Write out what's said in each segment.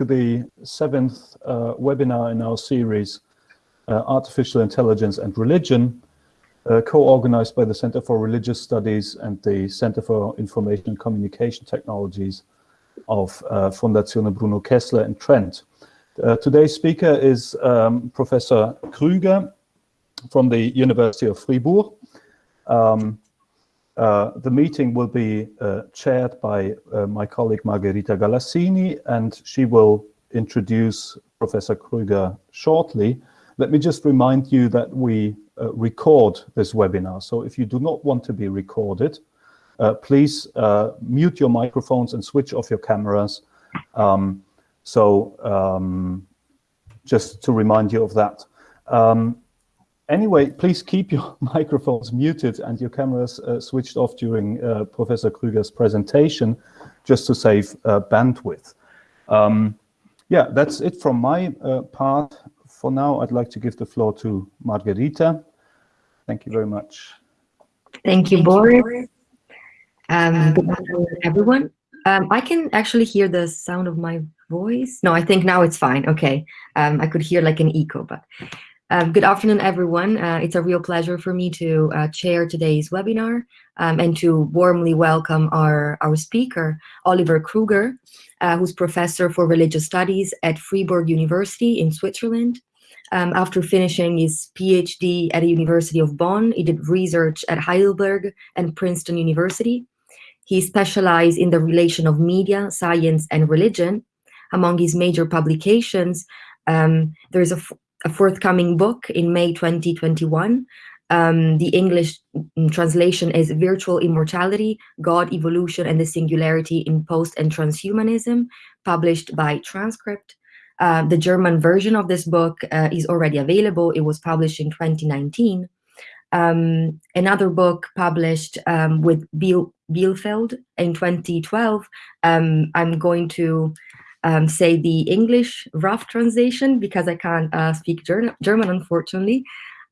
to the seventh uh, webinar in our series, uh, Artificial Intelligence and Religion, uh, co-organized by the Center for Religious Studies and the Center for Information and Communication Technologies of uh, Fondazione Bruno Kessler in Trent. Uh, today's speaker is um, Professor Krüger from the University of Fribourg. Um, uh, the meeting will be uh, chaired by uh, my colleague Margherita Galassini, and she will introduce Professor Krüger shortly. Let me just remind you that we uh, record this webinar. So if you do not want to be recorded, uh, please mute your microphones and switch off your cameras. Um, so um, just to remind you of that. Um, Anyway, please keep your microphones muted and your cameras uh, switched off during uh, Professor Krüger's presentation, just to save uh, bandwidth. Um, yeah, that's it from my uh, part. For now, I'd like to give the floor to Margarita. Thank you very much. Thank you, Boris. Um, good afternoon, everyone. Um, I can actually hear the sound of my voice. No, I think now it's fine. Okay. Um, I could hear like an echo, but um, good afternoon, everyone. Uh, it's a real pleasure for me to uh, chair today's webinar um, and to warmly welcome our, our speaker, Oliver Krüger, uh, who's professor for religious studies at Freiburg University in Switzerland. Um, after finishing his PhD at the University of Bonn, he did research at Heidelberg and Princeton University. He specialized in the relation of media, science, and religion. Among his major publications, um, there's a a forthcoming book in May 2021. Um, the English translation is Virtual Immortality, God, Evolution, and the Singularity in Post and Transhumanism, published by Transcript. Uh, the German version of this book uh, is already available. It was published in 2019. Um, another book published um, with Biel Bielefeld in 2012. Um, I'm going to um, say the English rough translation because I can't uh, speak Ger German, unfortunately.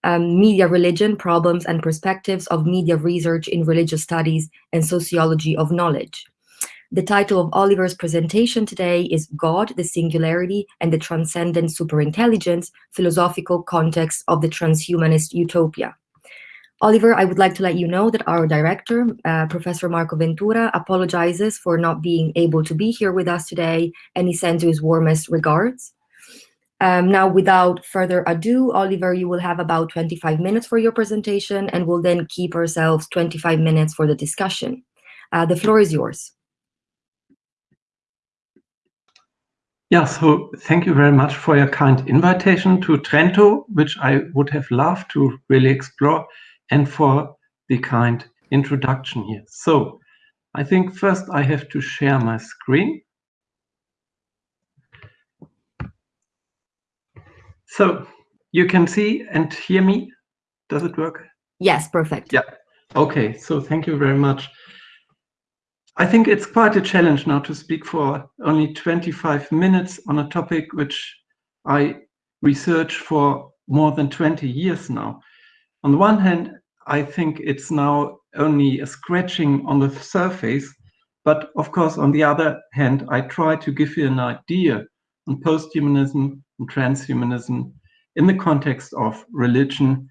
Um, media religion, problems and perspectives of media research in religious studies and sociology of knowledge. The title of Oliver's presentation today is God, the Singularity and the Transcendent Superintelligence, Philosophical Context of the Transhumanist Utopia. Oliver, I would like to let you know that our director, uh, Professor Marco Ventura, apologizes for not being able to be here with us today, and he sends you his warmest regards. Um, now, without further ado, Oliver, you will have about 25 minutes for your presentation, and we'll then keep ourselves 25 minutes for the discussion. Uh, the floor is yours. Yeah, so thank you very much for your kind invitation to Trento, which I would have loved to really explore and for the kind introduction here. So I think first I have to share my screen. So you can see and hear me. Does it work? Yes, perfect. Yeah. Okay, so thank you very much. I think it's quite a challenge now to speak for only 25 minutes on a topic which I research for more than 20 years now. On the one hand, I think it's now only a scratching on the surface. But of course, on the other hand, I try to give you an idea on posthumanism and transhumanism in the context of religion,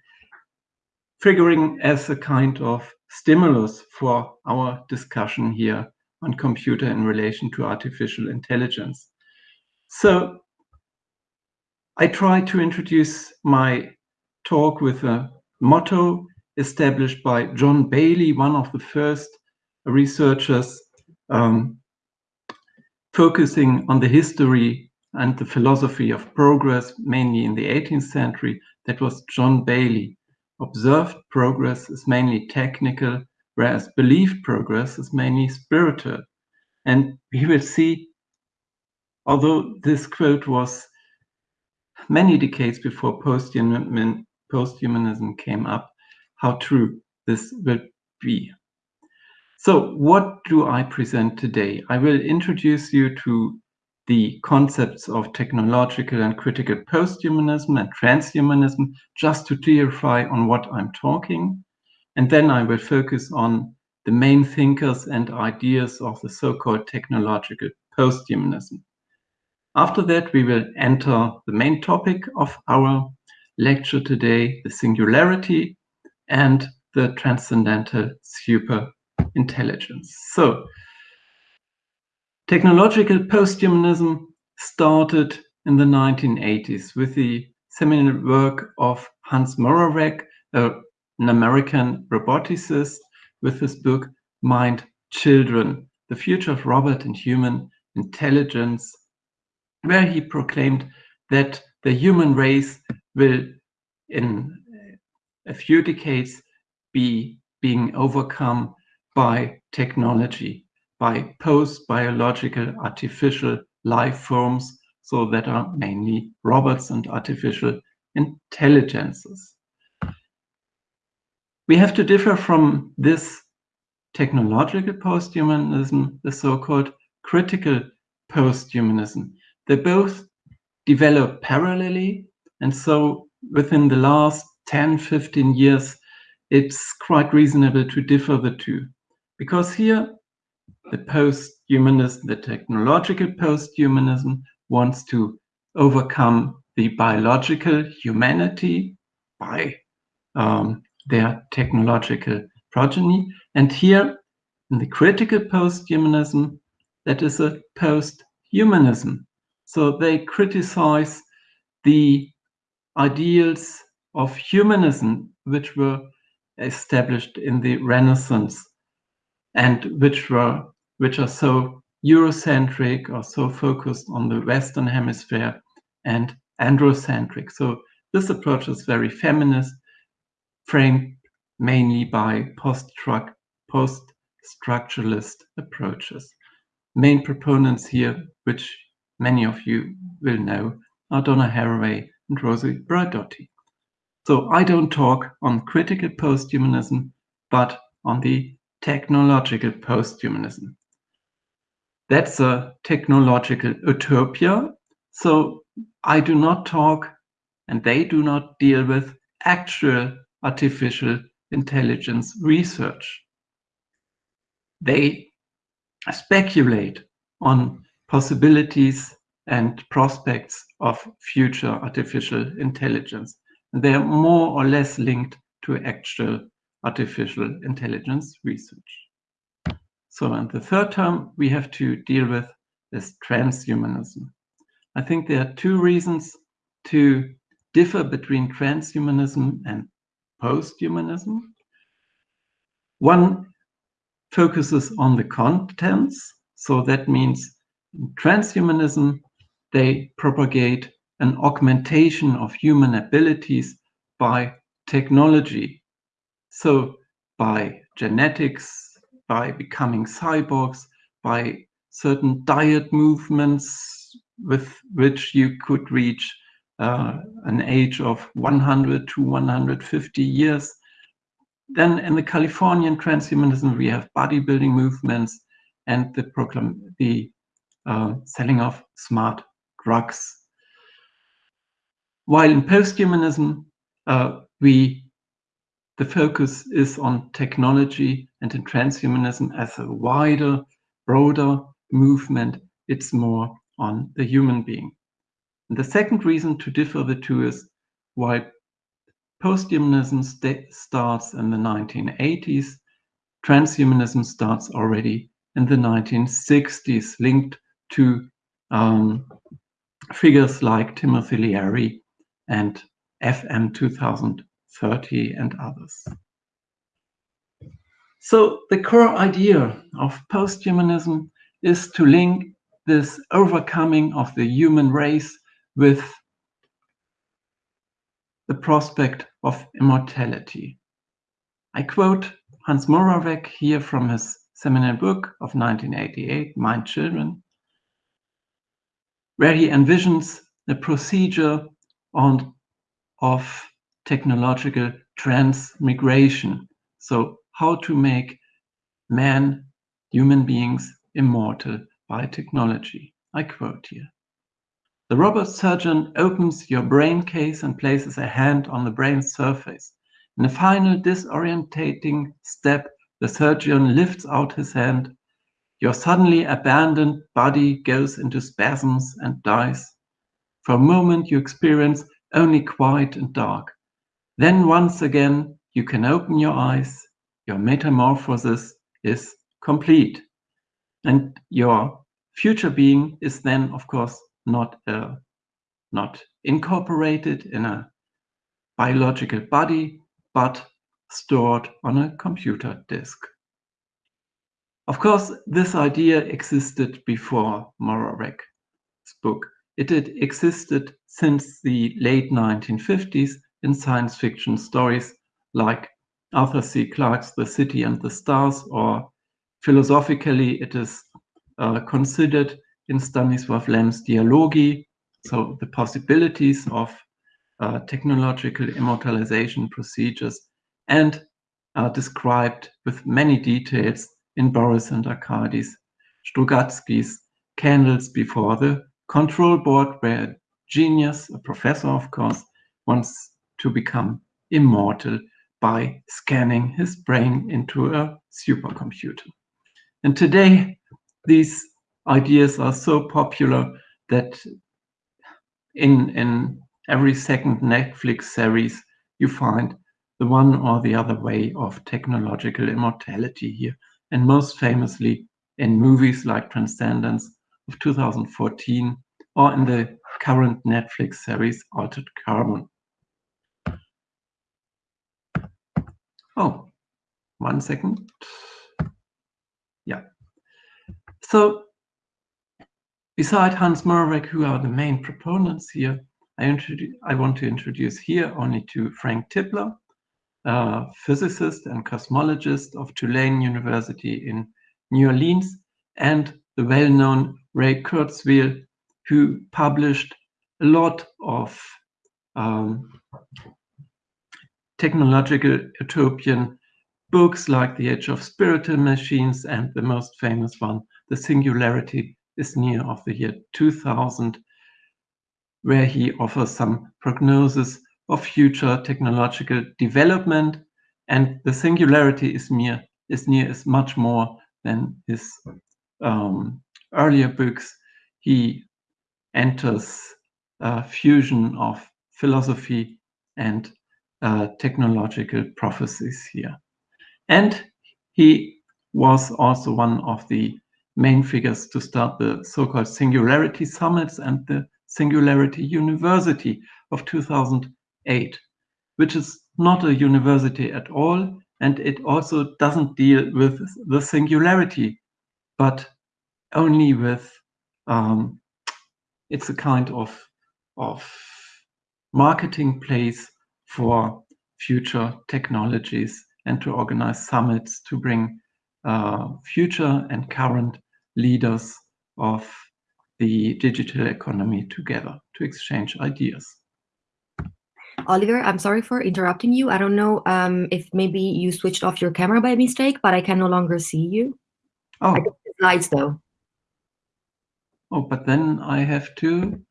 figuring as a kind of stimulus for our discussion here on computer in relation to artificial intelligence. So I try to introduce my talk with a motto established by John Baillie, one of the first researchers um, focusing on the history and the philosophy of progress, mainly in the 18th century. That was John Baillie. Observed progress is mainly technical, whereas believed progress is mainly spiritual. And we will see, although this quote was many decades before posthumanism came up, how true this will be. So what do I present today? I will introduce you to the concepts of technological and critical posthumanism and transhumanism, just to clarify on what I'm talking. And then I will focus on the main thinkers and ideas of the so-called technological posthumanism. After that, we will enter the main topic of our lecture today, the singularity and the transcendental super intelligence. So, technological posthumanism started in the 1980s with the seminal work of Hans Moravec, an American roboticist, with his book Mind Children, The Future of Robot and Human Intelligence, where he proclaimed that the human race will, in a few decades, be being overcome by technology, by post-biological artificial life forms, so that are mainly robots and artificial intelligences. We have to differ from this technological posthumanism, the so-called critical posthumanism. They both develop parallelly, and so within the last 10, 15 years, it's quite reasonable to differ the two. Because here, the posthumanism, the technological posthumanism, wants to overcome the biological humanity by um, their technological progeny. And here, in the critical posthumanism, that is a post-humanism. So they criticize the ideals of humanism, which were established in the Renaissance and which were which are so Eurocentric or so focused on the Western Hemisphere and androcentric. So this approach is very feminist, framed mainly by post-structuralist approaches. Main proponents here, which many of you will know, are Donna Haraway and Rosi Braidotti. So I don't talk on critical posthumanism, but on the technological posthumanism. That's a technological utopia. So I do not talk and they do not deal with actual artificial intelligence research. They speculate on possibilities and prospects of future artificial intelligence. And they are more or less linked to actual artificial intelligence research. So, and the third term we have to deal with is transhumanism. I think there are two reasons to differ between transhumanism and posthumanism. One focuses on the contents. So that means transhumanism, they propagate an augmentation of human abilities by technology. So by genetics, by becoming cyborgs, by certain diet movements with which you could reach uh, an age of 100 to 150 years. Then in the Californian transhumanism, we have bodybuilding movements and the, proclam the uh, selling of smart drugs. While in posthumanism, uh, we the focus is on technology and in transhumanism as a wider, broader movement, it's more on the human being. And the second reason to differ the two is why posthumanism st starts in the 1980s, transhumanism starts already in the 1960s, linked to um, figures like Timothy Leary and FM 2030 and others. So the core idea of posthumanism is to link this overcoming of the human race with the prospect of immortality. I quote Hans Moravec here from his seminal book of 1988, Mind Children, where he envisions the procedure on, of technological transmigration. So how to make man, human beings, immortal by technology. I quote here. The robot surgeon opens your brain case and places a hand on the brain surface. In a final disorientating step, the surgeon lifts out his hand your suddenly abandoned body goes into spasms and dies. For a moment you experience only quiet and dark. Then once again you can open your eyes, your metamorphosis is complete. And your future being is then, of course, not, uh, not incorporated in a biological body, but stored on a computer disk. Of course, this idea existed before Moravec's book. It had existed since the late 1950s in science fiction stories like Arthur C. Clarke's The City and the Stars, or philosophically, it is uh, considered in Stanisław Lem's Dialogi, so the possibilities of uh, technological immortalization procedures, and are described with many details in Boris and Arkadys Strugatsky's Candles Before the Control Board, where a genius, a professor of course, wants to become immortal by scanning his brain into a supercomputer. And today, these ideas are so popular that in, in every second Netflix series, you find the one or the other way of technological immortality here and most famously in movies like Transcendence of 2014 or in the current Netflix series Altered Carbon. Oh, one second. Yeah. So beside Hans Moravec, who are the main proponents here, I, I want to introduce here only to Frank Tipler, uh, physicist and cosmologist of Tulane University in New Orleans, and the well-known Ray Kurzweil, who published a lot of um, technological utopian books like The Age of Spiritual Machines and the most famous one, The Singularity is Near of the year 2000, where he offers some prognosis of future technological development. And the singularity is near is near is much more than his um, earlier books. He enters a fusion of philosophy and uh, technological prophecies here. And he was also one of the main figures to start the so-called Singularity Summits and the Singularity University of 2000 8, which is not a university at all, and it also doesn't deal with the singularity, but only with um, it's a kind of of marketing place for future technologies and to organize summits to bring uh, future and current leaders of the digital economy together to exchange ideas. Oliver, I'm sorry for interrupting you. I don't know um, if maybe you switched off your camera by mistake, but I can no longer see you. Oh. I the slides though. Oh, but then I have to.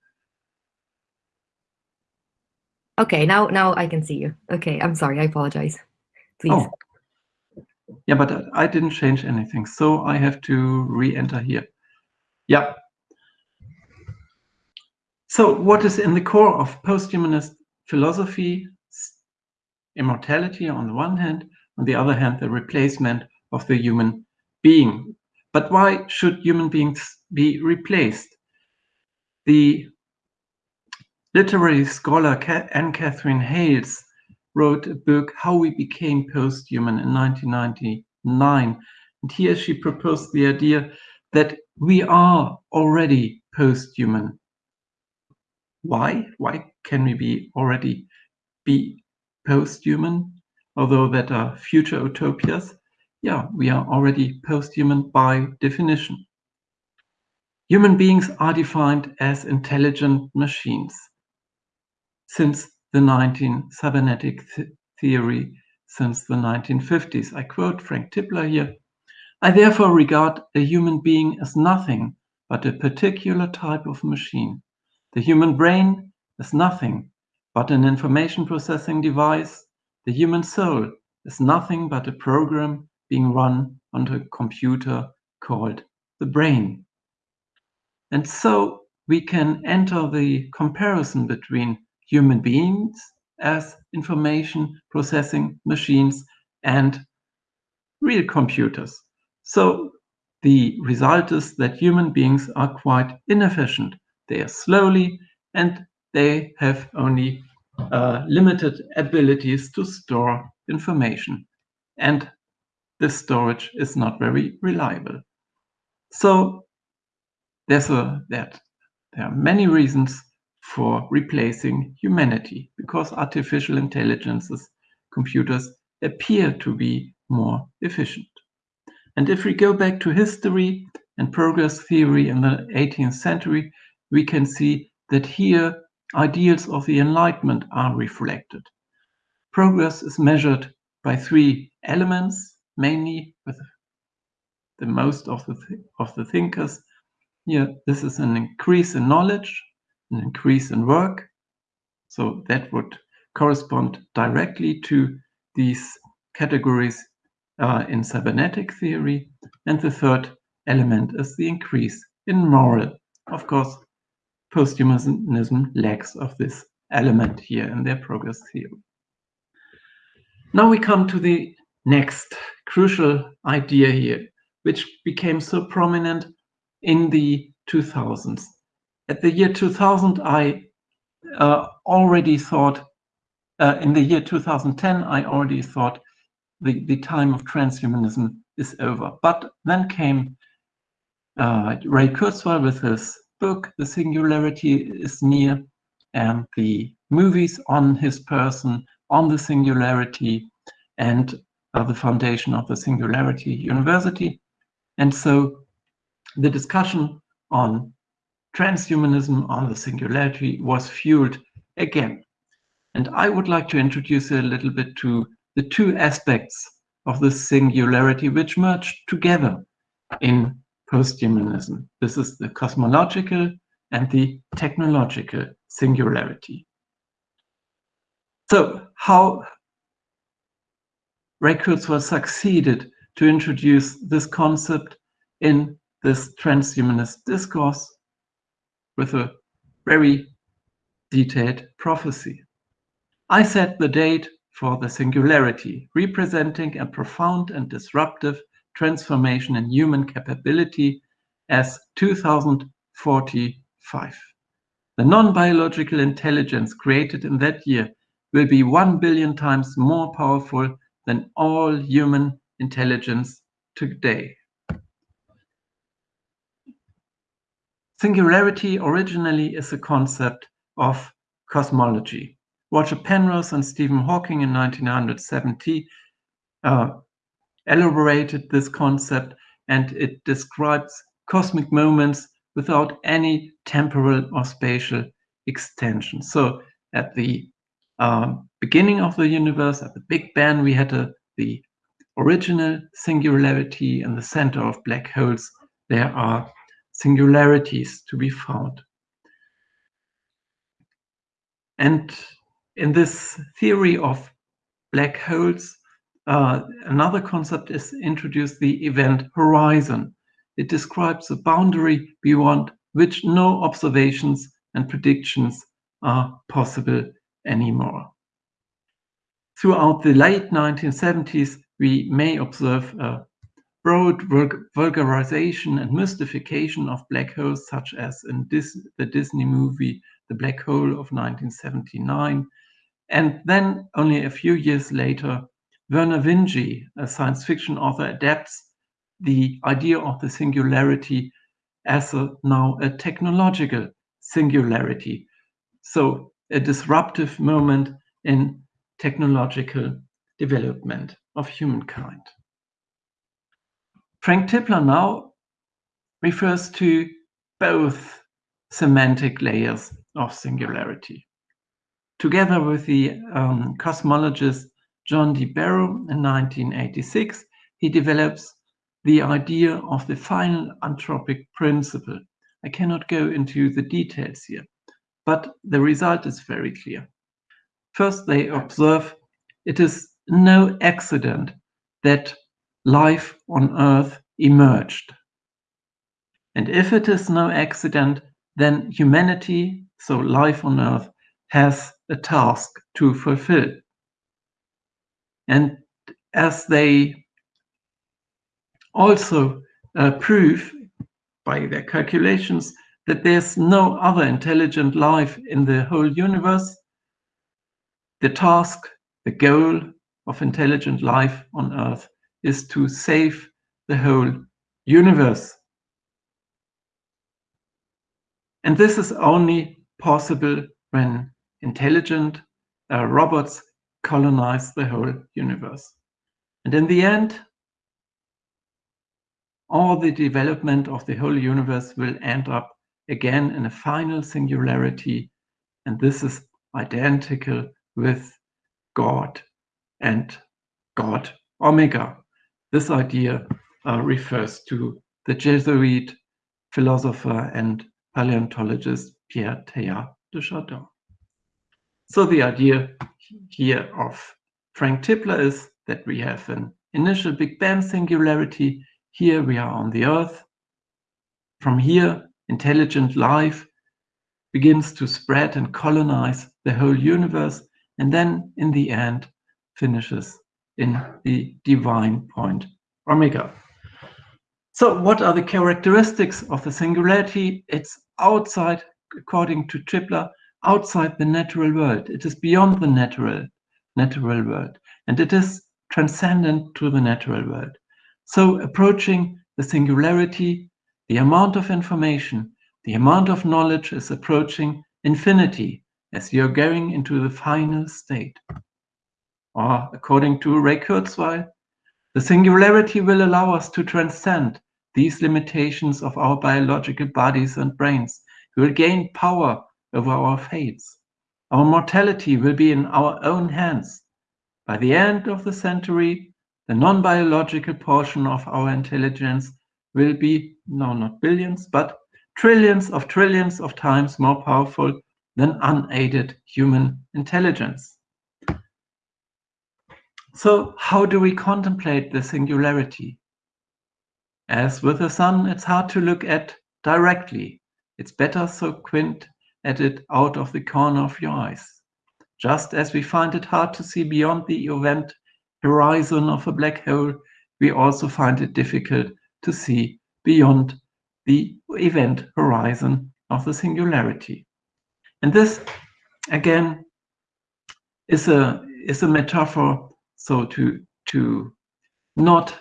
Okay, now now I can see you. Okay, I'm sorry. I apologize. Please. Oh. Yeah, but I didn't change anything, so I have to re-enter here. Yeah. So what is in the core of posthumanist philosophy, immortality on the one hand, on the other hand, the replacement of the human being. But why should human beings be replaced? The literary scholar N. Katherine Hayles wrote a book, How We Became Posthuman, in 1999. And here she proposed the idea that we are already posthuman. Why? Why can we be already be post-human, although that are future utopias? Yeah, we are already post-human by definition. Human beings are defined as intelligent machines. Since the 19 cybernetic th theory, since the 1950s, I quote Frank Tipler here, I therefore regard a human being as nothing but a particular type of machine. The human brain is nothing but an information processing device. The human soul is nothing but a program being run on a computer called the brain. And so we can enter the comparison between human beings as information processing machines and real computers. So the result is that human beings are quite inefficient. They are slowly and they have only uh, limited abilities to store information. And this storage is not very reliable. So there's a that there are many reasons for replacing humanity because artificial intelligences, computers appear to be more efficient. And if we go back to history and progress theory in the 18th century, we can see that here ideals of the Enlightenment are reflected. Progress is measured by three elements, mainly with the most of the, th of the thinkers. Here, this is an increase in knowledge, an increase in work. So that would correspond directly to these categories uh, in cybernetic theory. And the third element is the increase in moral. Of course, posthumanism lacks of this element here in their progress theory. Now we come to the next crucial idea here, which became so prominent in the 2000s. At the year 2000, I uh, already thought, uh, in the year 2010, I already thought the, the time of transhumanism is over. But then came uh, Ray Kurzweil with his book, The Singularity is Near, and the movies on his person, on the singularity, and uh, the foundation of the Singularity University. And so the discussion on transhumanism, on the singularity, was fueled again. And I would like to introduce a little bit to the two aspects of the singularity which merged together in posthumanism. This is the cosmological and the technological singularity. So how Ray Kurzweil succeeded to introduce this concept in this transhumanist discourse with a very detailed prophecy. I set the date for the singularity, representing a profound and disruptive transformation in human capability as 2045. The non-biological intelligence created in that year will be 1 billion times more powerful than all human intelligence today. Singularity originally is a concept of cosmology. Roger Penrose and Stephen Hawking in 1970 uh, elaborated this concept and it describes cosmic moments without any temporal or spatial extension. So at the uh, beginning of the universe, at the Big Bang, we had a, the original singularity in the center of black holes. There are singularities to be found. And in this theory of black holes, uh, another concept is introduced, the event horizon. It describes a boundary beyond which no observations and predictions are possible anymore. Throughout the late 1970s, we may observe a broad vulgarization and mystification of black holes, such as in Dis the Disney movie The Black Hole of 1979, and then only a few years later, Vernor Vinge, a science fiction author, adapts the idea of the singularity as a, now a technological singularity. So a disruptive moment in technological development of humankind. Frank Tipler now refers to both semantic layers of singularity. Together with the um, cosmologist John D. Barrow in 1986, he develops the idea of the final anthropic principle. I cannot go into the details here, but the result is very clear. First, they observe it is no accident that life on Earth emerged. And if it is no accident, then humanity, so life on earth, has a task to fulfill. And as they also uh, prove by their calculations that there's no other intelligent life in the whole universe, the task, the goal of intelligent life on Earth is to save the whole universe. And this is only possible when intelligent uh, robots colonize the whole universe. And in the end, all the development of the whole universe will end up again in a final singularity. And this is identical with God and God Omega. This idea uh, refers to the Jesuit philosopher and paleontologist Pierre Teilhard de Chardin. So the idea here of Frank Tipler is that we have an initial Big Bang singularity. Here we are on the Earth. From here, intelligent life begins to spread and colonize the whole universe, and then in the end finishes in the divine point omega. So what are the characteristics of the singularity? It's outside, according to Tipler, outside the natural world. It is beyond the natural, natural world, and it is transcendent to the natural world. So approaching the singularity, the amount of information, the amount of knowledge is approaching infinity as you're going into the final state. Or according to Ray Kurzweil, the singularity will allow us to transcend these limitations of our biological bodies and brains. We will gain power over our fates. Our mortality will be in our own hands. By the end of the century, the non-biological portion of our intelligence will be, no, not billions, but trillions of trillions of times more powerful than unaided human intelligence. So how do we contemplate the singularity? As with the sun, it's hard to look at directly. It's better so quint at it out of the corner of your eyes. Just as we find it hard to see beyond the event horizon of a black hole, we also find it difficult to see beyond the event horizon of the singularity. And this, again, is a, is a metaphor, so to, to not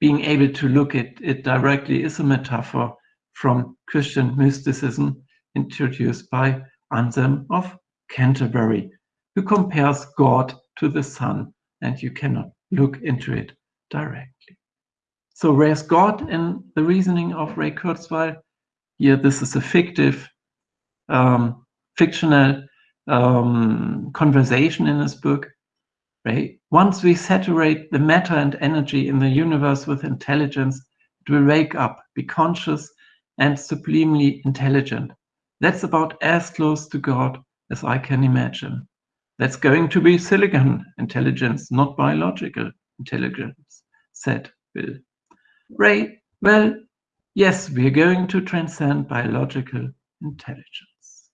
being able to look at it directly is a metaphor from Christian mysticism introduced by Anselm of Canterbury, who compares God to the sun, and you cannot look into it directly. So where's God in the reasoning of Ray Kurzweil? Here, this is a fictive, um, fictional um, conversation in his book. Right? Once we saturate the matter and energy in the universe with intelligence, it will wake up, be conscious, and sublimely intelligent. That's about as close to God as I can imagine. That's going to be silicon intelligence, not biological intelligence, said Bill. Ray, well, yes, we're going to transcend biological intelligence.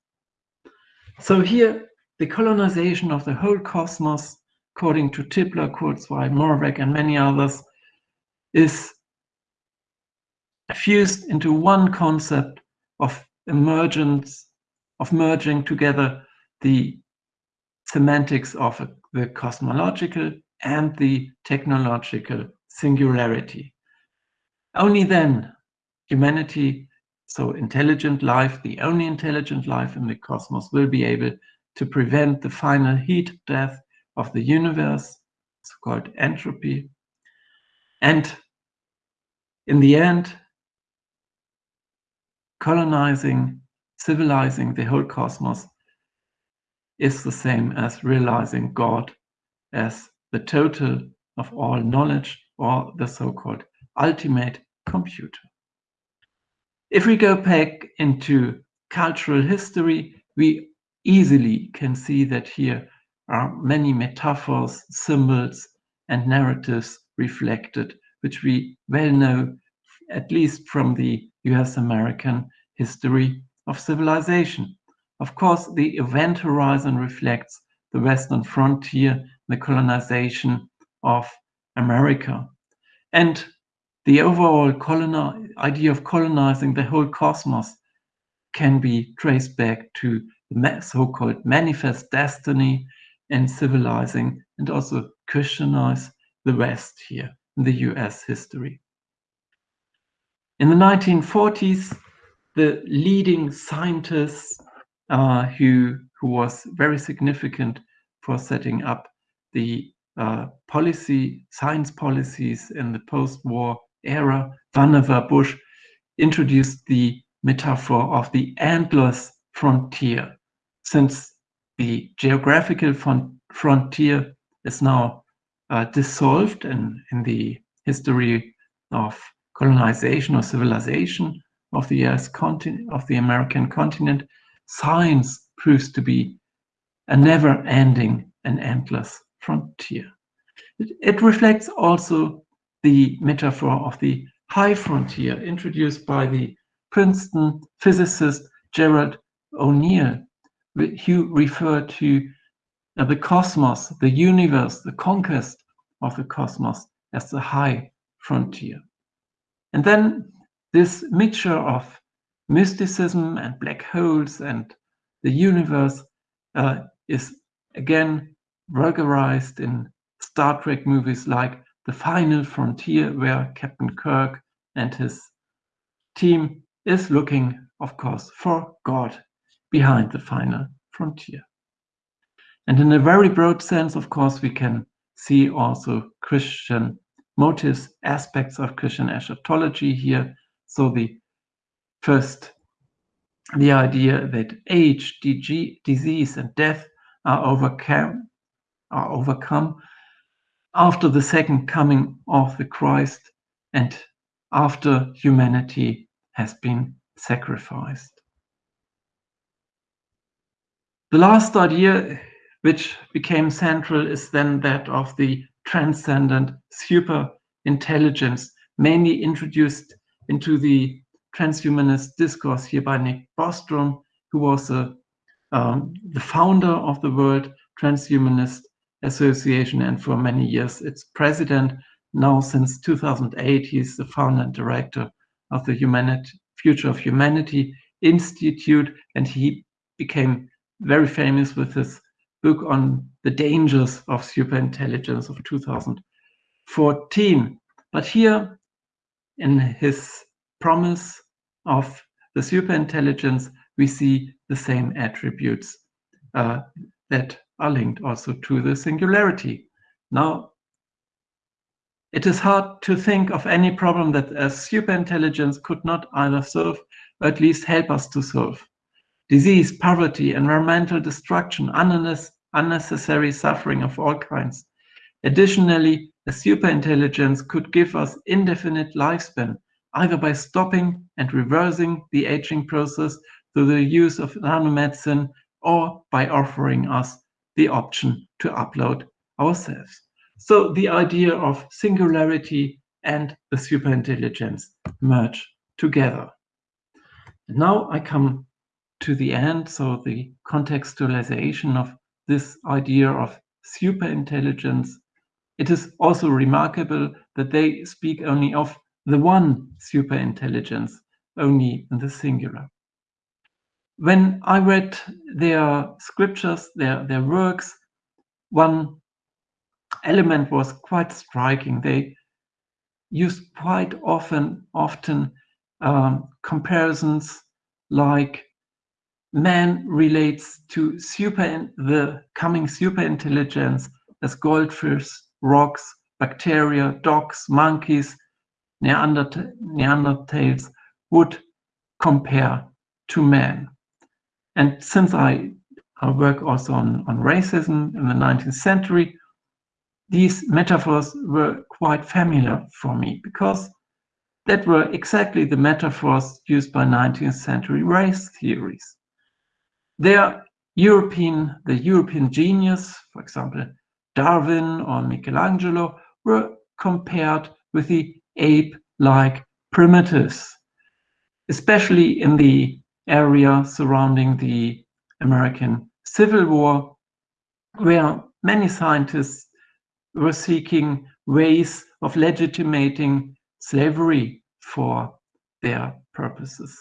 So here, the colonization of the whole cosmos, according to Tipler, Kurzweil, Moravec, and many others, is fused into one concept of emergence, of merging together the semantics of the cosmological and the technological singularity. Only then humanity, so intelligent life, the only intelligent life in the cosmos, will be able to prevent the final heat death of the universe, so-called entropy. And in the end, colonizing, civilizing the whole cosmos is the same as realizing God as the total of all knowledge or the so-called ultimate computer. If we go back into cultural history, we easily can see that here are many metaphors, symbols, and narratives reflected, which we well know, at least from the US-American history of civilization. Of course, the event horizon reflects the Western frontier, the colonization of America. And the overall idea of colonizing the whole cosmos can be traced back to the so-called manifest destiny and civilizing and also Christianize the West here in the US history. In the 1940s, the leading scientists uh, who, who was very significant for setting up the uh, policy, science policies in the post-war era, Vannevar Bush introduced the metaphor of the endless frontier, since the geographical frontier is now uh, dissolved in, in the history of colonization or civilization of the US continent, of the American continent, science proves to be a never-ending and endless frontier. It, it reflects also the metaphor of the high frontier introduced by the Princeton physicist Gerard O'Neill, who referred to uh, the cosmos, the universe, the conquest of the cosmos as the high frontier. And then this mixture of mysticism and black holes and the universe uh, is again vulgarized in Star Trek movies like The Final Frontier, where Captain Kirk and his team is looking, of course, for God behind the final frontier. And in a very broad sense, of course, we can see also Christian motives, aspects of Christian eschatology here. So the first, the idea that age, DG, disease, and death are overcome, are overcome after the second coming of the Christ and after humanity has been sacrificed. The last idea which became central is then that of the transcendent super intelligence, mainly introduced into the transhumanist discourse here by Nick Bostrom, who was a, um, the founder of the World Transhumanist Association and for many years its president. Now, since 2008, he's the founder and director of the Humanity, Future of Humanity Institute, and he became very famous with his book on the dangers of superintelligence of 2014. But here, in his promise of the superintelligence, we see the same attributes uh, that are linked also to the singularity. Now, it is hard to think of any problem that a superintelligence could not either solve or at least help us to solve disease, poverty, environmental destruction, unnecessary suffering of all kinds. Additionally, a superintelligence could give us indefinite lifespan, either by stopping and reversing the aging process through the use of nanomedicine or by offering us the option to upload ourselves. So the idea of singularity and the superintelligence merge together. Now I come to the end, so the contextualization of this idea of superintelligence, it is also remarkable that they speak only of the one superintelligence, only in the singular. When I read their scriptures, their, their works, one element was quite striking. They used quite often, often um, comparisons like man relates to super the coming super intelligence as goldfish, rocks, bacteria, dogs, monkeys, Neanderth Neanderthals would compare to man. And since I, I work also on, on racism in the 19th century, these metaphors were quite familiar for me because that were exactly the metaphors used by 19th century race theories. Their European, the European genius, for example, Darwin or Michelangelo, were compared with the ape-like primitives. especially in the area surrounding the American Civil War, where many scientists were seeking ways of legitimating slavery for their purposes.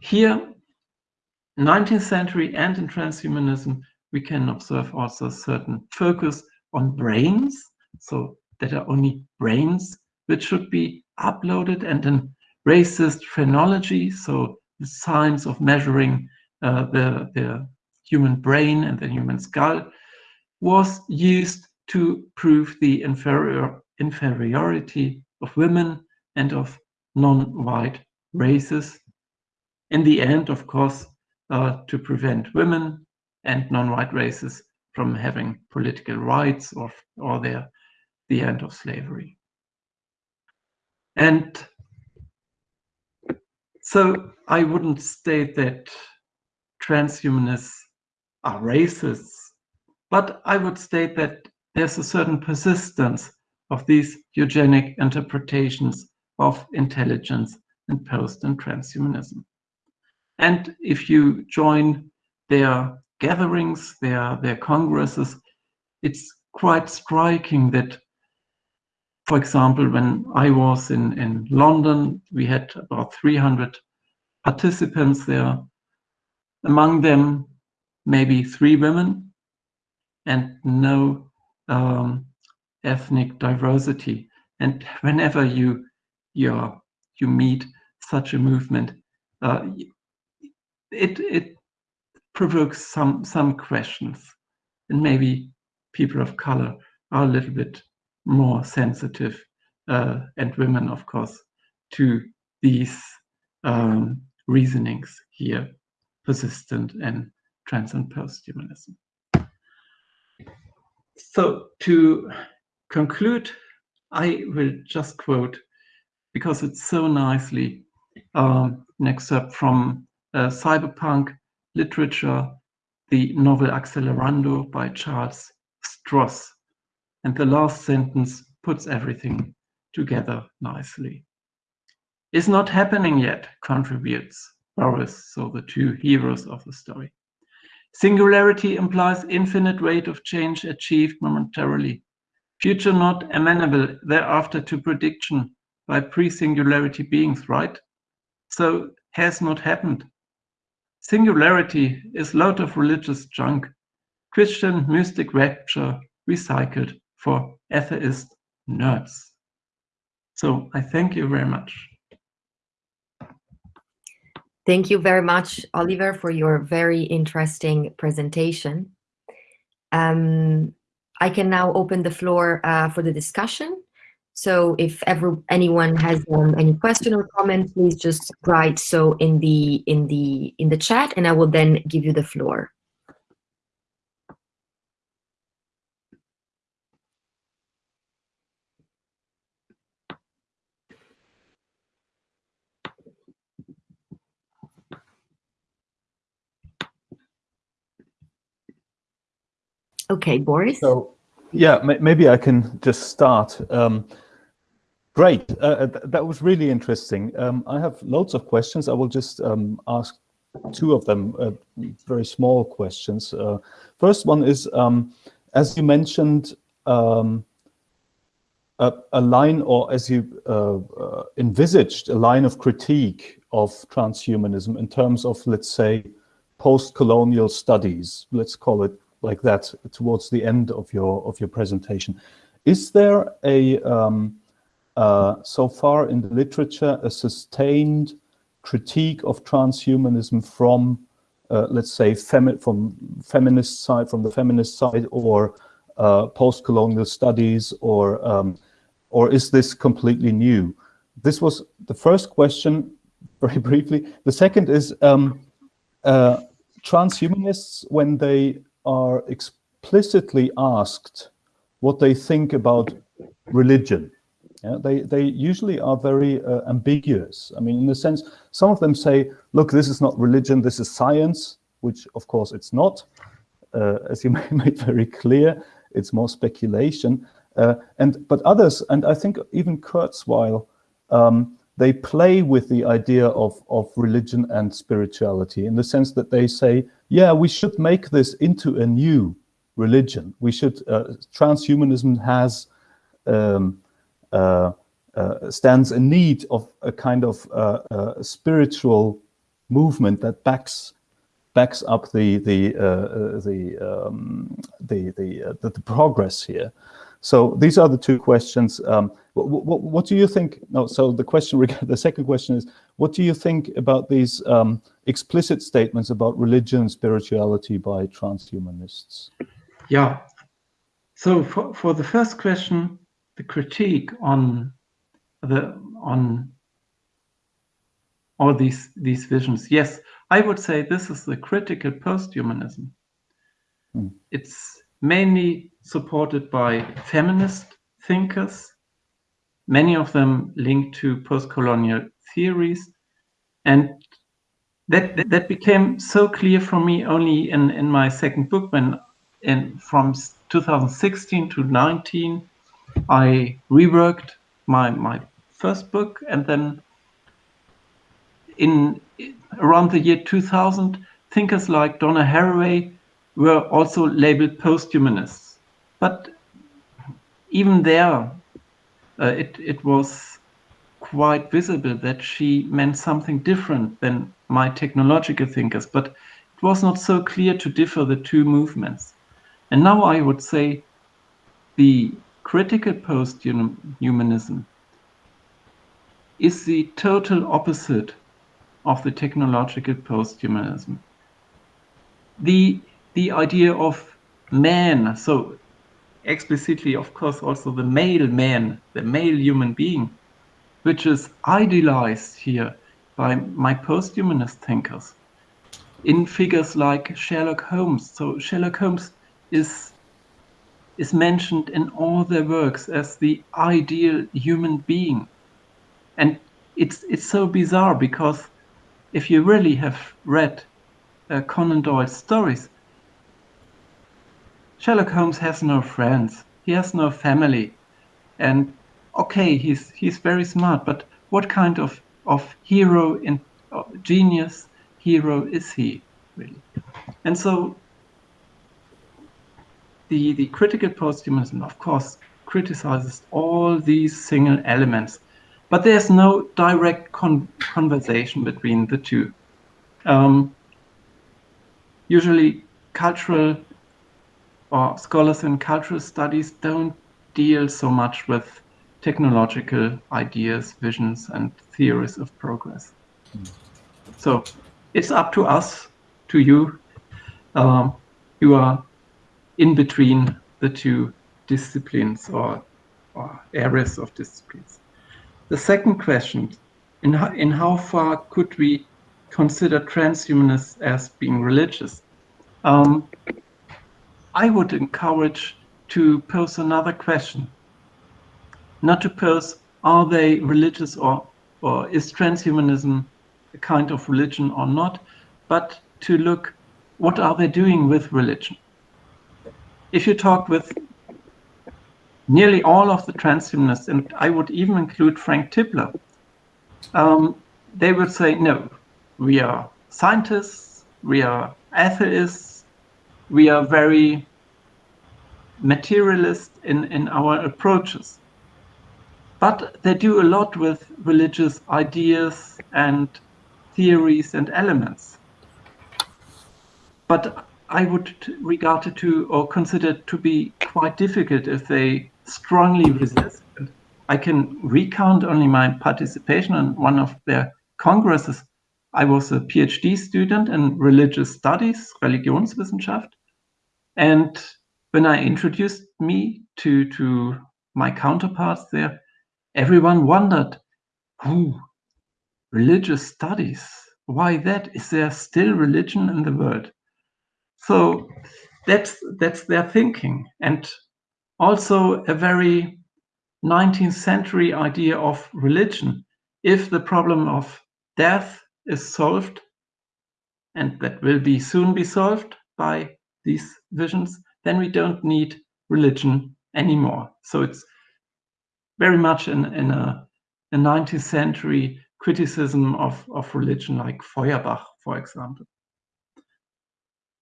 Here, 19th century and in transhumanism, we can observe also a certain focus on brains, so that are only brains which should be uploaded and in racist phrenology, so the science of measuring uh, the, the human brain and the human skull was used to prove the inferior, inferiority of women and of non-white races. In the end, of course, uh, to prevent women and non-white races from having political rights or, or their, the end of slavery. And so I wouldn't state that transhumanists are racists, but I would state that there's a certain persistence of these eugenic interpretations of intelligence and post and transhumanism. And if you join their gatherings, their, their congresses, it's quite striking that, for example, when I was in, in London, we had about 300 participants there. Among them, maybe three women and no um, ethnic diversity. And whenever you you you meet such a movement, uh, it it provokes some some questions, and maybe people of color are a little bit more sensitive, uh, and women, of course, to these um, reasonings here, persistent and trans and posthumanism. So to conclude, I will just quote, because it's so nicely um, an excerpt from Uh, cyberpunk literature, the novel Accelerando by Charles Stross. And the last sentence puts everything together nicely. Is not happening yet, contributes Boris, so the two heroes of the story. Singularity implies infinite rate of change achieved momentarily. Future not amenable thereafter to prediction by pre-singularity beings, right? So has not happened. Singularity is lot of religious junk. Christian mystic rapture recycled for atheist nerds. So I thank you very much. Thank you very much, Oliver, for your very interesting presentation. Um, I can now open the floor uh, for the discussion. So if ever anyone has um, any question or comment, please just write so in the in the in the chat, and I will then give you the floor. Okay, Boris. So, yeah, maybe I can just start. Um, great, uh, th that was really interesting. Um, I have loads of questions. I will just um, ask two of them, uh, very small questions. Uh, first one is, um, as you mentioned, um, a, a, line, or as you uh, uh, envisaged, a line of critique of transhumanism in terms of, let's say, post-colonial studies, let's call it like that towards the end of your of your presentation. Is there a um, uh, so far in the literature a sustained critique of transhumanism from uh, let's say femi from feminist side from the feminist side or uh, post-colonial studies or um, or is this completely new? This was the first question very briefly. The second is um, uh, transhumanists when they are explicitly asked what they think about religion. Yeah, they, they usually are very uh, ambiguous. I mean, in the sense, some of them say, look, this is not religion, this is science, which of course it's not. Uh, as you made very clear, it's more speculation. Uh, and But others, and I think even Kurzweil, um, they play with the idea of, of religion and spirituality in the sense that they say, yeah, we should make this into a new religion. We should, uh, transhumanism has, um, stands in need of a kind of uh, uh, spiritual movement that backs backs up the the uh, the, um, the the, the, the progress here. So these are the two questions. Um, what, what, what, do you think? No, so the question, the second question is, what do you think about these um, explicit statements about religion and spirituality by transhumanists? Yeah. So for, for the first question, the critique on the on all these these visions, yes, I would say this is the critical post-humanism. Hmm. It's mainly supported by feminist thinkers, many of them linked to post-colonial theories. And that, that became so clear for me only in, in my second book when in, from 2016 to 19, I reworked my, my first book and then in around the year 2000, thinkers like Donna Haraway were also labeled post-humanists. But even there, uh, it, it was quite visible that she meant something different than my technological thinkers, but it was not so clear to differ the two movements. And now I would say the critical post-humanism is the total opposite of the technological post-humanism. The the idea of man, so explicitly, of course, also the male man, the male human being, which is idealized here by my post-humanist thinkers in figures like Sherlock Holmes. So Sherlock Holmes is is mentioned in all their works as the ideal human being. And it's it's so bizarre because if you really have read uh, Conan Doyle's stories, Sherlock Holmes has no friends. He has no family. And okay, he's he's very smart, but what kind of of hero in uh, genius hero is he really? And so the the critical posthumanism, of course, criticizes all these single elements, but there's no direct con conversation between the two. Um, usually, cultural or scholars in cultural studies don't deal so much with technological ideas, visions, and theories of progress. Mm. So it's up to us, to you. Um, you are in between the two disciplines or, or areas of disciplines. The second question, in how, in how far could we consider transhumanists as being religious? Um, I would encourage to pose another question. Not to pose, are they religious or, or is transhumanism a kind of religion or not, but to look, what are they doing with religion? If you talk with nearly all of the transhumanists, and I would even include Frank Tipler, um, they would say, no, we are scientists, we are atheists, we are very materialist in, in our approaches. But they do a lot with religious ideas and theories and elements. But I would regard it to or consider it to be quite difficult if they strongly resist. I can recount only my participation in one of their congresses I was a PhD student in religious studies, Religionswissenschaft. And when I introduced me to, to my counterparts there, everyone wondered, who religious studies? Why that? Is there still religion in the world? So that's that's their thinking. And also a very 19th century idea of religion. If the problem of death is solved, and that will be soon be solved by these visions, then we don't need religion anymore. So it's very much in, in a a 19th century criticism of, of religion like Feuerbach, for example.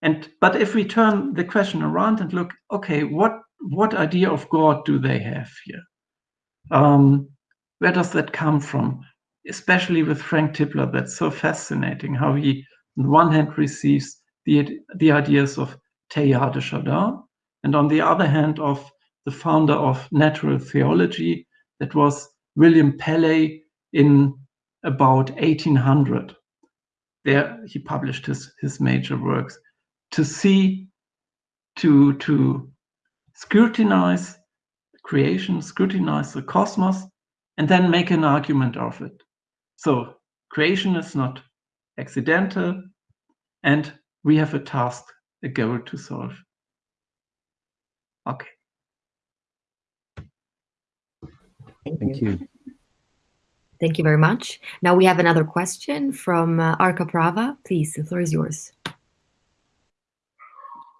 And but if we turn the question around and look, okay, what what idea of God do they have here? Um, where does that come from? Especially with Frank Tipler, that's so fascinating how he, on the one hand, receives the the ideas of Teilhard de Chardin, and on the other hand, of the founder of natural theology, that was William Paley in about 1800. There he published his, his major works to see, to, to scrutinize creation, scrutinize the cosmos, and then make an argument of it. So creation is not accidental, and we have a task, a goal to solve. Okay. Thank you. Thank you very much. Now we have another question from uh, Arka Prava. Please, the floor is yours.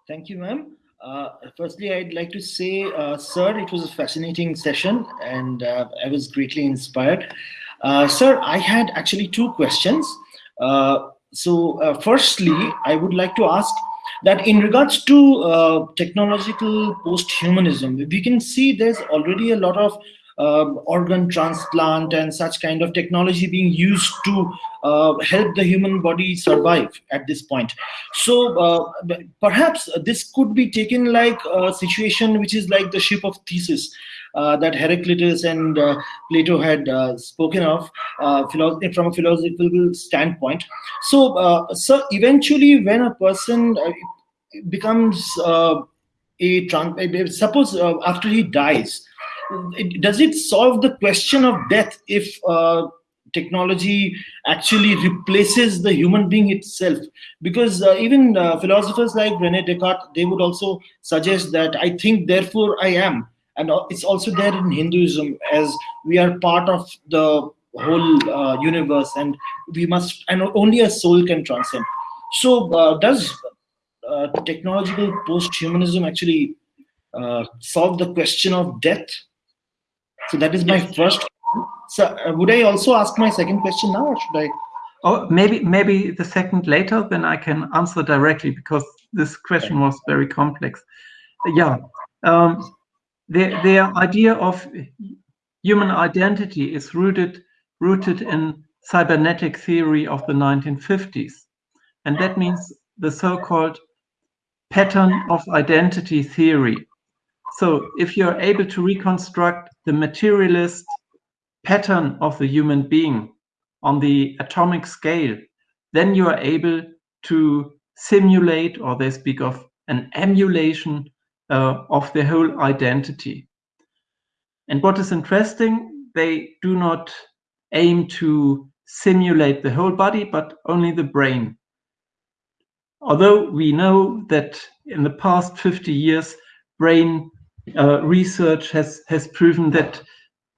Thank you, ma'am. Uh, firstly, I'd like to say, uh, sir, it was a fascinating session and uh, I was greatly inspired. Uh, sir, I had actually two questions. Uh, so uh, firstly, I would like to ask that in regards to technological post-humanism, we can see there's already a lot of uh, organ transplant and such kind of technology being used to uh, help the human body survive at this point. So uh, perhaps this could be taken like a situation which is like the ship of Theseus. Uh, that Heraclitus and uh, Plato had uh, spoken of from a philosophical standpoint. So, so eventually, when a person becomes a suppose after he dies, does it solve the question of death if uh, technology actually replaces the human being itself? Because uh, even uh, philosophers like rene descartes they would also suggest that i think therefore i am. And it's also there in hinduism as we are part of the whole uh, universe and we must and only a soul can transcend. So uh, does uh, technological post-humanism actually solve the question of death so that is my first. So uh, would I also ask my second question now, or should I? Oh, maybe maybe the second later, then I can answer directly because this question was very complex. Yeah, um, the the idea of human identity is rooted rooted in cybernetic theory of the 1950s, and that means the so-called pattern of identity theory. So if you're able to reconstruct the materialist pattern of the human being on the atomic scale, then you are able to simulate, or they speak of an emulation uh, of the whole identity. And what is interesting, they do not aim to simulate the whole body, but only the brain. Although we know that in the past 50 years, brain uh, research has has proven that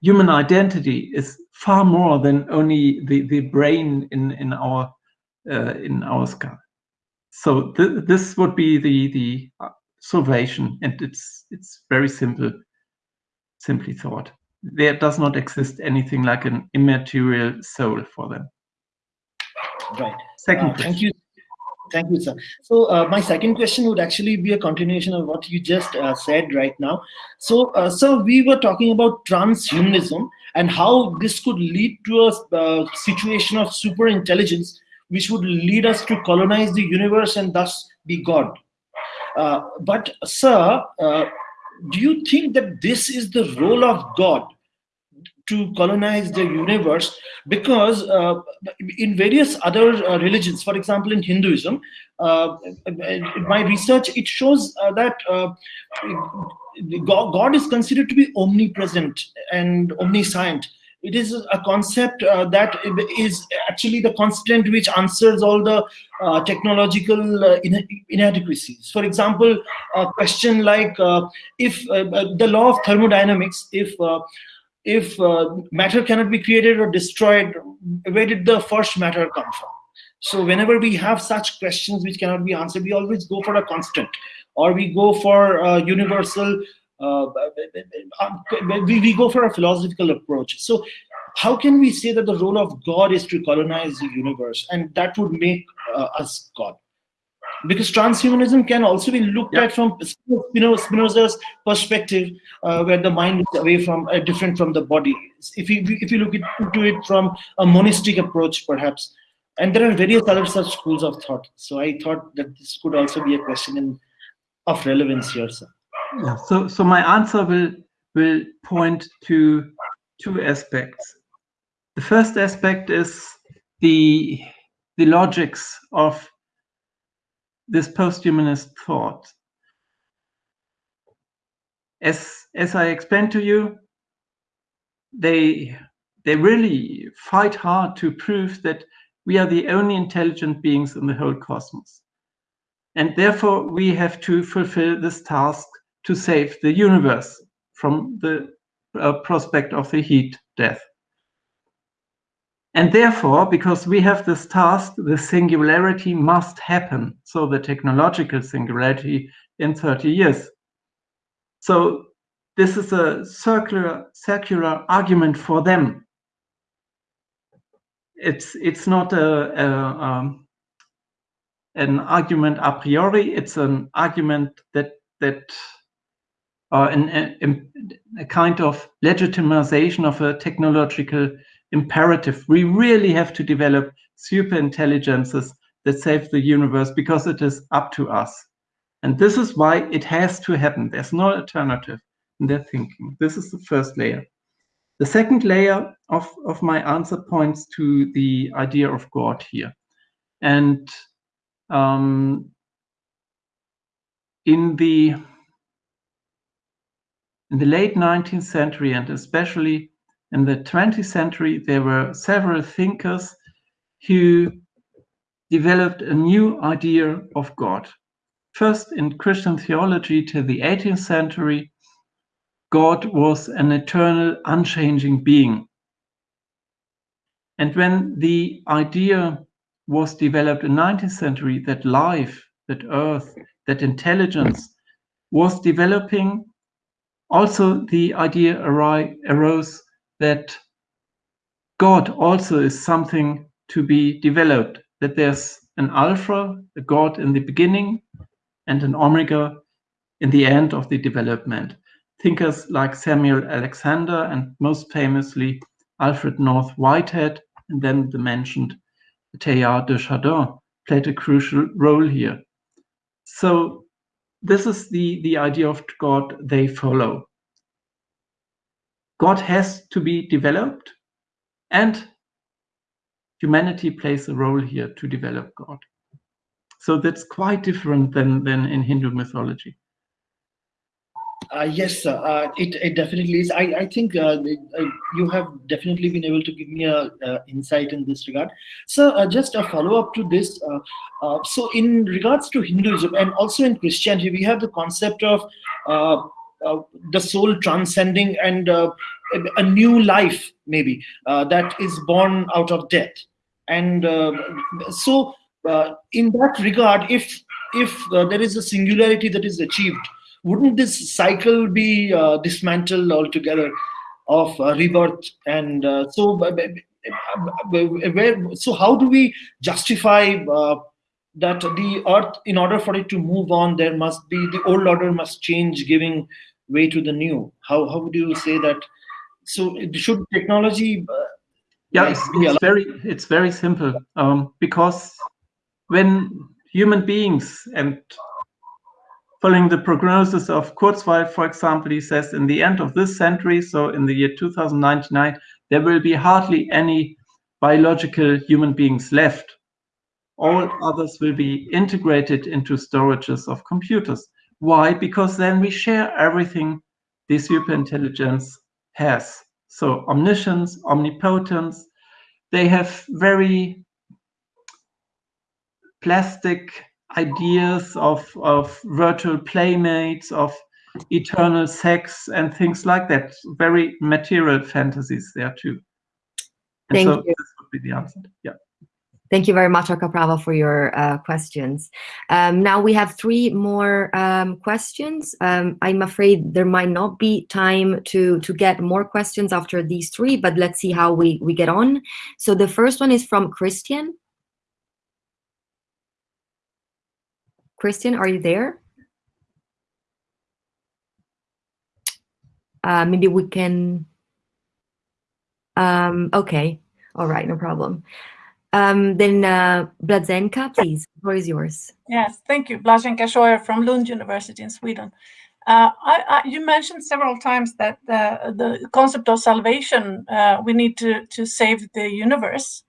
human identity is far more than only the the brain in in our uh, in our skull. So th this would be the the uh, salvation, and it's it's very simple, simply thought. There does not exist anything like an immaterial soul for them. Right. Second uh, Thank you. Thank you, sir. So uh, my second question would actually be a continuation of what you just uh, said right now. So, uh, so we were talking about transhumanism and how this could lead to a uh, situation of super intelligence, which would lead us to colonize the universe and thus be God. Uh, but, sir, uh, do you think that this is the role of God? To colonize the universe because uh, in various other uh, religions for example in hinduism uh, my research it shows uh, that uh, god, is considered to be omnipresent and omniscient. It is a concept uh, that is actually the constant which answers all the technological inadequacies. For example a question like if the law of thermodynamics if if uh, matter cannot be created or destroyed, where did the first matter come from? So whenever we have such questions which cannot be answered, we always go for a constant, or we go for a universal. Uh, we, we go for a philosophical approach. So how can we say that the role of God is to colonize the universe and that would make uh, us God? Because transhumanism can also be looked Yeah. at from Spino- Spinoza's perspective, uh, where the mind is away from, uh, different from the body. If you if you look into it from a monistic approach, perhaps, and there are various other such schools of thought. So I thought that this could also be a question in, of relevance here, sir. Yeah, so so my answer will will point to two aspects. The first aspect is the the logics of this posthumanist thought. As as I explained to you, they they really fight hard to prove that we are the only intelligent beings in the whole cosmos. And therefore we have to fulfill this task to save the universe from the uh, prospect of the heat death. And therefore, because we have this task, the singularity must happen. So the technological singularity in 30 years. So this is a circular, circular argument for them. It's, it's not a, a um, an argument a priori. It's an argument that that uh, an, an, a kind of legitimization of a technological imperative. We really have to develop super intelligences that save the universe because it is up to us. And this is why it has to happen. There's no alternative in their thinking. This is the first layer. The second layer of, of my answer points to the idea of God here. And um, in the in the late 19th century and especially in the 20th century, there were several thinkers who developed a new idea of God. First, in Christian theology till the 18th century, God was an eternal, unchanging being. And when the idea was developed in 19th century that life, that earth, that intelligence was developing, also the idea arose that God also is something to be developed, that there's an alpha, a God in the beginning, and an omega in the end of the development. Thinkers like Samuel Alexander and most famously Alfred North Whitehead, and then the mentioned Teilhard de Chardin played a crucial role here. So this is the, the idea of God they follow. God has to be developed and humanity plays a role here to develop God. So that's quite different than, than in Hindu mythology. Uh, yes. Uh, it, it definitely is. I, I think uh, you have definitely been able to give me a insight in this regard. So just a follow up to this. so in regards to Hinduism and also in Christianity, we have the concept of Uh, the soul transcending and uh, a new life maybe uh, that is born out of death. And so in that regard, if if there is a singularity that is achieved, wouldn't this cycle be uh, dismantled altogether of uh, rebirth and uh, so where so how do we justify that the earth in order for it to move on there must be the old order must change giving way to the new how how would you say that so it should technology yeah it's, it's very it's very simple um, because when human beings and following the prognosis of Kurzweil, for example, he says in the end of this century, so in the year 2099, there will be hardly any biological human beings left. All others will be integrated into storages of computers. Why? Because then we share everything the superintelligence has. So omniscience, omnipotence, they have very plastic ideas of, of virtual playmates, of eternal sex and things like that. Very material fantasies there too. And Thank so you. this would be the answer. Yeah. Thank you very much, Akaprava, for your uh, questions. Um, now we have three more um, questions. Um, I'm afraid there might not be time to, to get more questions after these three, but let's see how we, we get on. So the first one is from Christian. Christian, are you there? Uh, maybe we can, um, okay, all right, no problem. Um, then uh, Blazenka, please, the floor is yours. Yes, thank you. Blaženka Scheuer from Lund University in Sweden. Uh, I, I, you mentioned several times that the, the concept of salvation, uh, we need to, to save the universe.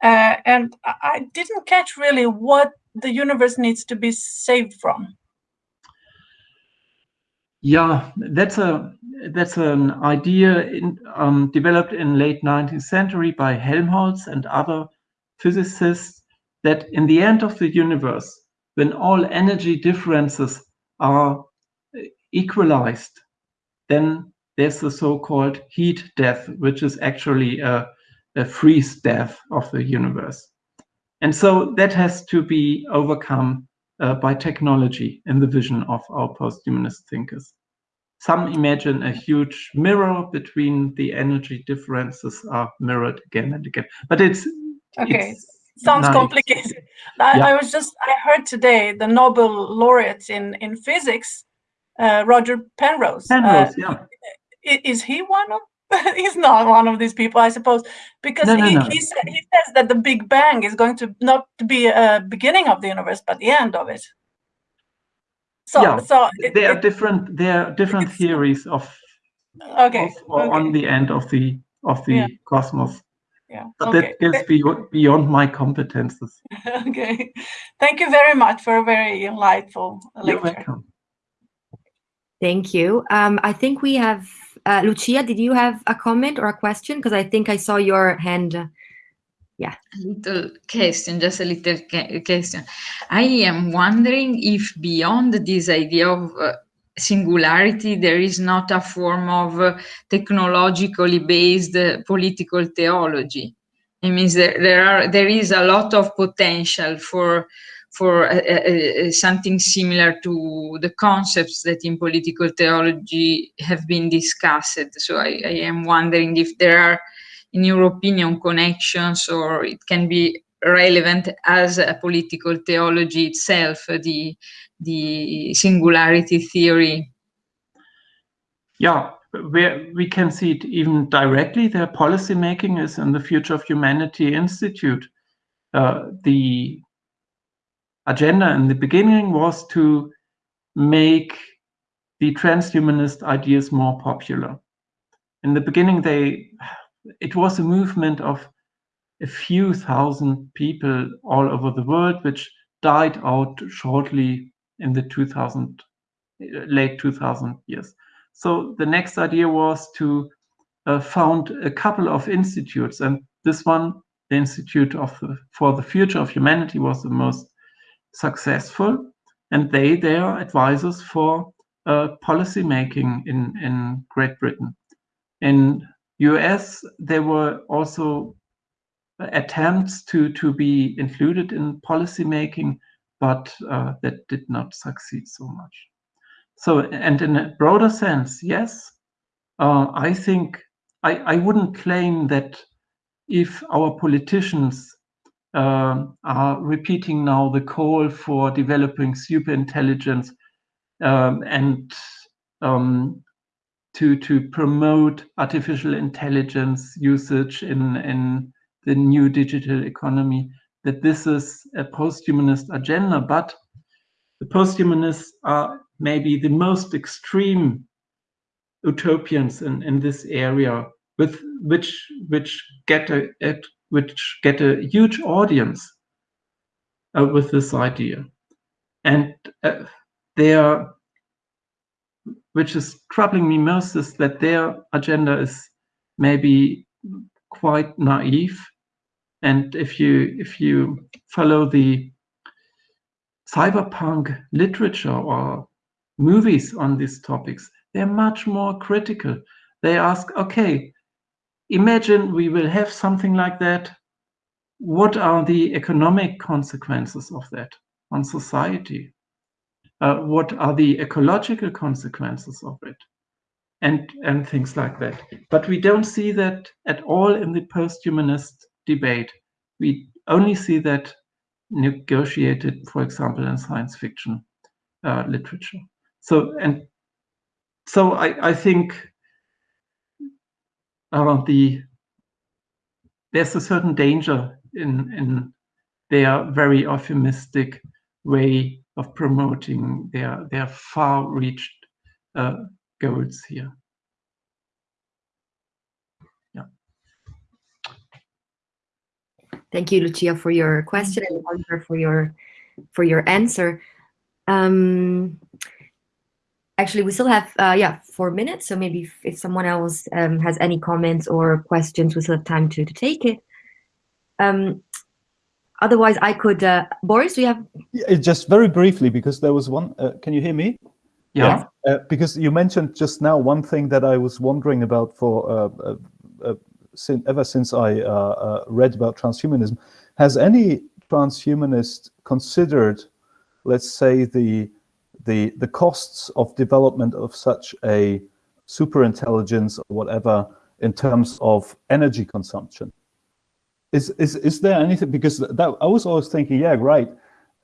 Uh, and I didn't catch really what the universe needs to be saved from. Yeah, that's a that's an idea in, um, developed in late 19th century by Helmholtz and other physicists that in the end of the universe, when all energy differences are equalized, then there's the so-called heat death, which is actually a, a freeze death of the universe. And so that has to be overcome uh, by technology in the vision of our post-humanist thinkers. Some imagine a huge mirror between the energy differences are mirrored again and again. But it's Okay, sounds nice. complicated. I, Yeah. I was just, I heard today the Nobel laureate in, in physics, uh, Roger Penrose. uh, Penrose, yeah. is he one of he's not one of these people i suppose because No, no, he, no. He, sa- he says that the big bang is going to not be a beginning of the universe but the end of it so Yeah, so it- There are it- different there are different theories of, okay of or on the end of the of the Yeah. cosmos. Yeah But okay that goes beyond, beyond my competences. okay thank you very much for a very enlightful You're lecture welcome. Thank you. Um, I think we have, uh, Lucia, did you have a comment or a question? Because I think I saw your hand. uh, little question, just a little question. I am wondering if beyond this idea of uh, singularity, there is not a form of uh, technologically based uh, political theology. It means that there are there is a lot of potential for for uh, uh, uh, something similar to the concepts that in political theology have been discussed. So I, I am wondering if there are in your opinion, connections, or it can be relevant as a political theology itself, the the singularity theory. Yeah, where we can see it even directly. Their policy making is in the Future of Humanity Institute. Uh, the agenda in the beginning was to make the transhumanist ideas more popular. In the beginning, they it was a movement of a few thousand people all over the world, which died out shortly in the 2000 late 2000 years. So the next idea was to uh, found a couple of institutes, and this one, the Institute of the, for the Future of Humanity, was the most successful, and they they are advisors for uh, policy making in in Great Britain. In US, there were also attempts to to be included in policy making, but uh, that did not succeed so much. So, and in a broader sense, yes, uh, I think I, I wouldn't claim that if our politicians uh, are repeating now the call for developing super intelligence um, and um, to to promote artificial intelligence usage in in the new digital economy, that this is a post-humanist agenda, but the post-humanists are maybe the most extreme utopians in, in this area with which which get a, which get a huge audience uh, with this idea. And uh, their which is troubling me most is that their agenda is maybe quite naive and if you if you follow the cyberpunk literature or movies on these topics, they're much more critical. They ask, okay, imagine we will have something like that. what are the economic consequences of that on society? Uh, what are the ecological consequences of it? And, and things like that. But we don't see that at all in the post-humanist debate. We only see that negotiated, for example, in science fiction uh, literature. So, and so I, I think uh, the there's a certain danger in in their very optimistic way of promoting their their far-reached uh, goals here. Thank you, Lucia, for your question and Oliver for your for your answer. Um, actually, we still have uh, yeah four minutes, so maybe if, if someone else um, has any comments or questions, we still have time to to take it. Um, otherwise, I could. Uh, Boris, do you have? Yeah, just very briefly, because there was one. Uh, can you hear me? Yeah. Uh, because you mentioned just now one thing that I was wondering about for uh, uh, uh sin ever since I read about transhumanism. Has any transhumanist considered, let's say, the the the costs of development of such a superintelligence or whatever in terms of energy consumption? is is is there anything because that I was always thinking, yeah, right,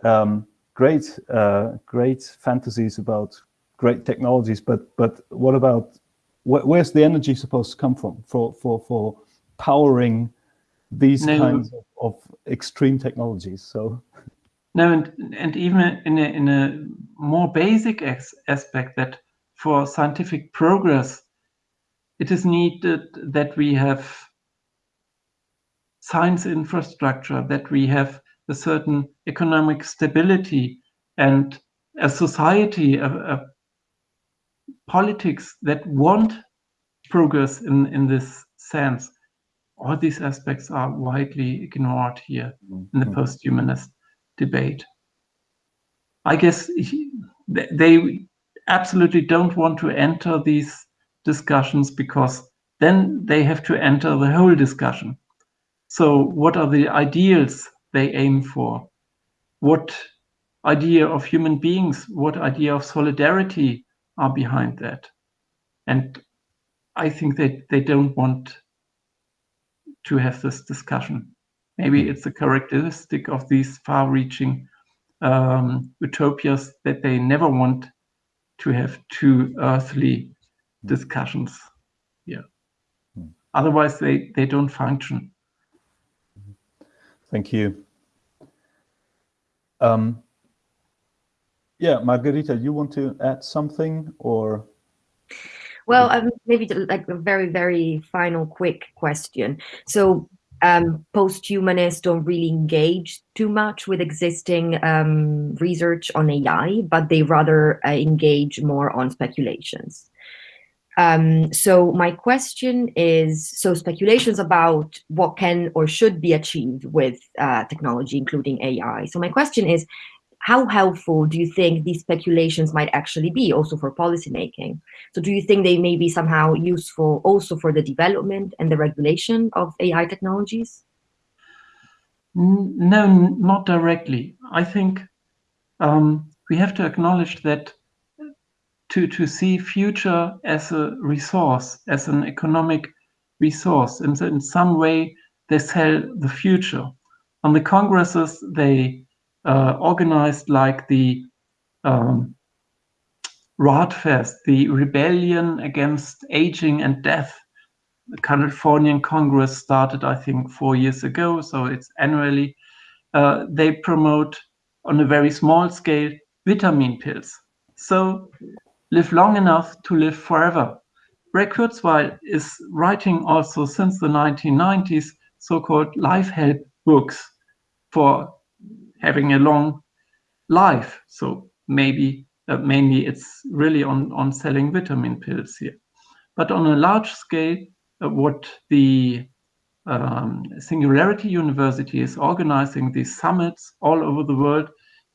um, great, uh, great fantasies about great technologies, but but what about wh where's the energy supposed to come from for for for powering these no. kinds of, of, extreme technologies? So no, and and even in a in a more basic aspect that for scientific progress, it is needed that we have science infrastructure, that we have a certain economic stability and a society, a, a politics that want progress in, in this sense. All these aspects are widely ignored here in the mm-hmm. post-humanist debate. I guess they absolutely don't want to enter these discussions because then they have to enter the whole discussion. So what are the ideals they aim for? What idea of human beings, what idea of solidarity are behind that? And I think that they don't want to have this discussion. Maybe hmm. it's a characteristic of these far-reaching um, utopias that they never want to have too earthly discussions. Yeah. Hmm. Otherwise, they, they don't function. Thank you. Um, yeah, Margarita, you want to add something or? Well, um, maybe like a very, very final quick question. So um, post-humanists don't really engage too much with existing um, research on AI, but they rather uh, engage more on speculations. Um, so my question is, so speculations about what can or should be achieved with uh, technology, including AI. So my question is, how helpful do you think these speculations might actually be also for policymaking? So do you think they may be somehow useful also for the development and the regulation of AI technologies? No, not directly. I think um, we have to acknowledge that to, to see future as a resource, as an economic resource. And in some way, they sell the future. On the congresses, they uh, organized like the um, RAADfest, the rebellion against aging and death. The Californian Congress started, I think, four years ago, so it's annually. Uh, they promote on a very small scale vitamin pills. So live long enough to live forever. Ray Kurzweil is writing also since the 1990s so-called life help books for having a long life. So maybe uh, mainly it's really on, on selling vitamin pills here. But on a large scale, uh, what the um, Singularity University is organizing these summits all over the world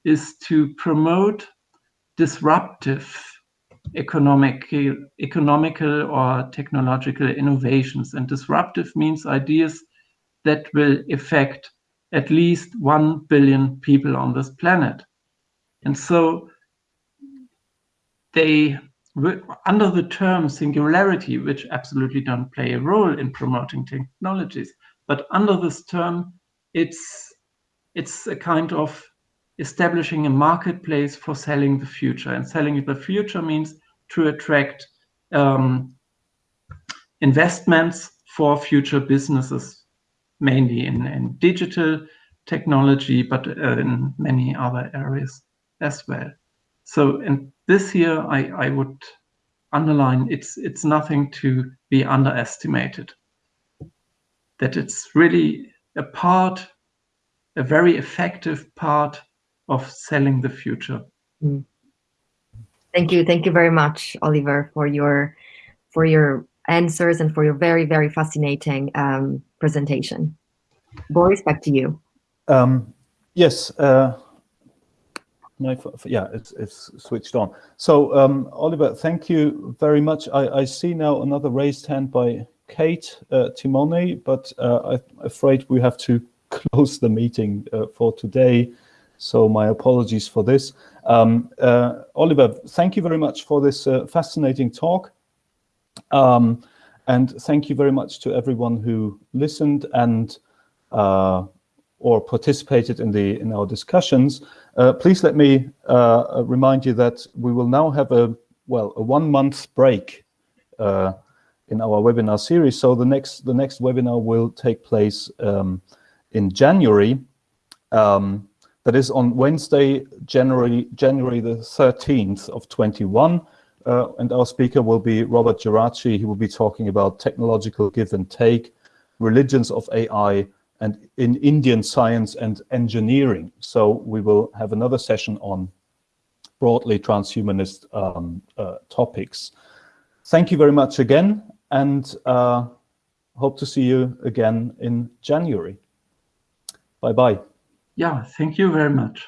is to promote disruptive economic, economical or technological innovations. And disruptive means ideas that will affect at least 1 billion people on this planet. And so they, under the term singularity, which absolutely don't play a role in promoting technologies, but under this term, it's, it's a kind of establishing a marketplace for selling the future. And selling the future means to attract um, investments for future businesses, mainly in, in digital technology, but uh, in many other areas as well. So, and this year I, I would underline it's it's nothing to be underestimated. That it's really a part, a very effective part of selling the future. Mm. Thank you, thank you very much, Oliver, for your for your answers and for your very very fascinating um, presentation. Boris, back to you. Um, yes. Uh, my, yeah, it's, it's switched on. So, um, Oliver, thank you very much. I, I see now another raised hand by Kate uh, Timone, but uh, I'm afraid we have to close the meeting uh, for today. So my apologies for this. Um, uh, Oliver, thank you very much for this uh, fascinating talk. Um, and thank you very much to everyone who listened and uh, or participated in the in our discussions. Uh, please let me uh, remind you that we will now have a well a one month break uh, in our webinar series. So the next the next webinar will take place um, in January. Um, that is on Wednesday, January January the 13th of 21. Uh, and our speaker will be Robert Geraci. He will be talking about technological give and take, religions of AI, and in Indian science and engineering. So we will have another session on broadly transhumanist um, uh, topics. Thank you very much again, and uh, hope to see you again in January. Bye-bye. Yeah, thank you very much.